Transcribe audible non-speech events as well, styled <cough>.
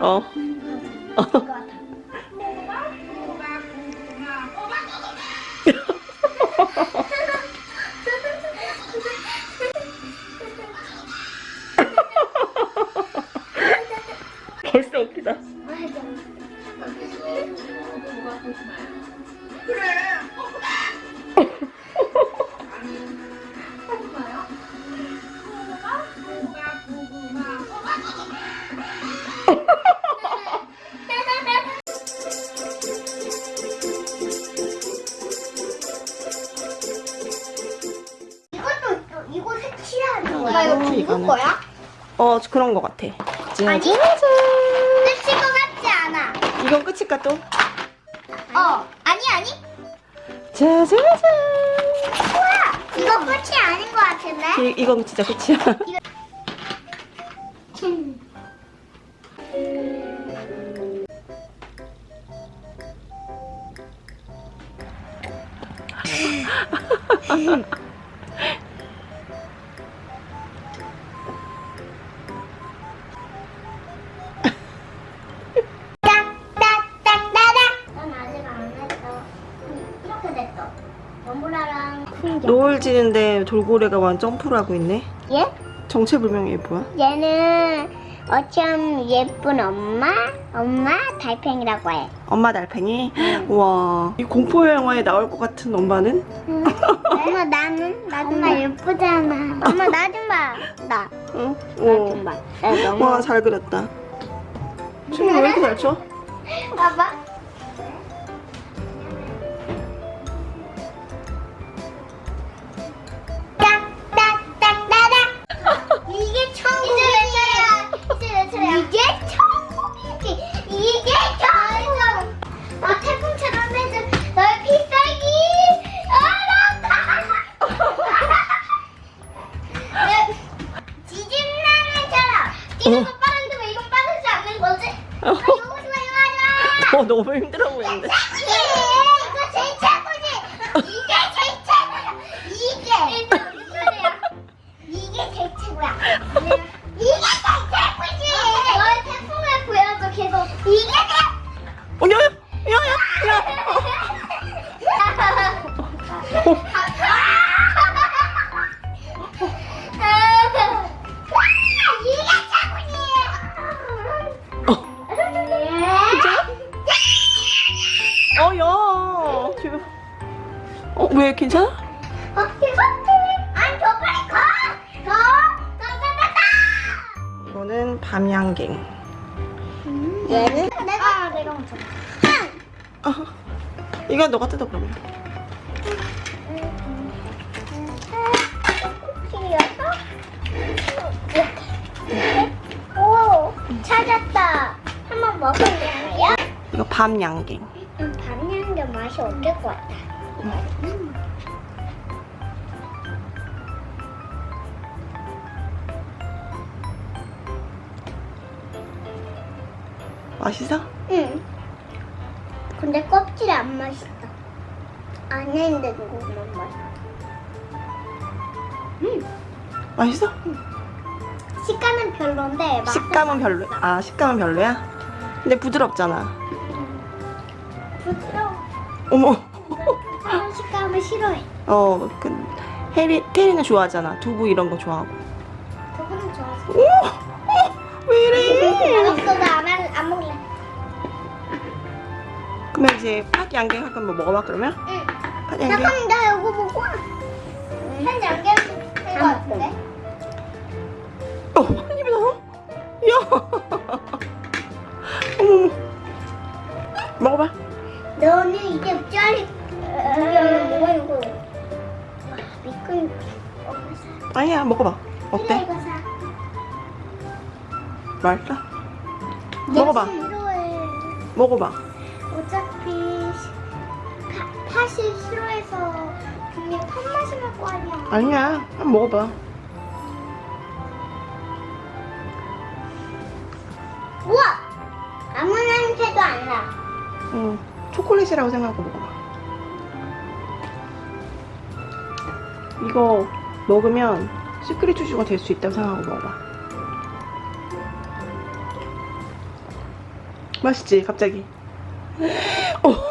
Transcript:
어. 같아. <laughs> 벌써 웃기다. 이것 거야. 이거 이거는. 거야? 어 그런 거 같아. 아니. 짜잔. 색칠 거 같지 않아. 이건 끝일까 또? 어. 아니 아니. 짜자잔. 우와. 이거 끝이 아닌 거 같은데. 이, 이건 진짜 끝이야. <laughs> 노을 지는데 돌고래가 완 점프를 하고 있네. 얘? 정체불명이 뭐야? 얘는 어쩜 예쁜 엄마, 엄마 달팽이라고 해. 엄마 달팽이? 우와. 이 공포 영화에 나올 것 같은 엄마는? 엄마 나는? 나 엄마 예쁘잖아. 엄마 나 좀 봐. 나. 응. 나 오. 좀 봐. 나 너무. 와, 잘 그렸다. 춤이 왜 이렇게 잘 춰? 봐봐. 어. 어, 너무 힘들어 보이는데. 이게 이거 제일 최고지. 이게 제일 최고야. 이게 이게 제일 최고야. 이게 제일 최고지. 너의 태풍을 보여줘 계속. 이게 제일. 어, 야, 야, 야, 야. 이 어, 이거 아니 저 빨리 가. 가. 가가가가. 이거는 밤양갱. 얘는 내가 내가 먼저. 어. 이거 너가 뜯어 그러면. 오 찾았다. 한번 먹어볼래요? 이거 밤양갱. 음, 밤양게 맛이 어떨 것 같아. 맛있어? 응. 근데 껍질이 안 맛있다. 안에 있는 것만 맛있다. 음, 맛있어? 식감은 별론데 식감은 별로. 아, 식감은 별로야? 근데 부드럽잖아. 부드러워. 어머. 다른 식감을 싫어해. 어, 그 해리 테리는 좋아하잖아. 두부 이런 거 좋아하고. 저거는 좋아서. 오, 어, 왜 이래? <laughs> 이제 팥 양갱 할 거면 뭐 먹어봐 그러면? 응. 팥 양갱. 잠깐만, 나 이거 보고. 한 양갱 된거 같은데? 어, 한 입에 넣어? 야. 어머. 먹어봐. 너는 이제 짜리. 뭐가 이거? 미끌. 아니야, 먹어봐. 어때? 맛있어? 먹어봐. 먹어봐. 팥이 싫어해서 분명 팥 맛이 날거 아니야. 아니야, 한번 먹어봐. 우와! 아무 냄새도 안 나. 응, 초콜릿이라고 생각하고 먹어봐. 이거 먹으면 시크릿 주주가 될 수 있다고 생각하고 먹어봐. 맛있지 갑자기 <gasps> 어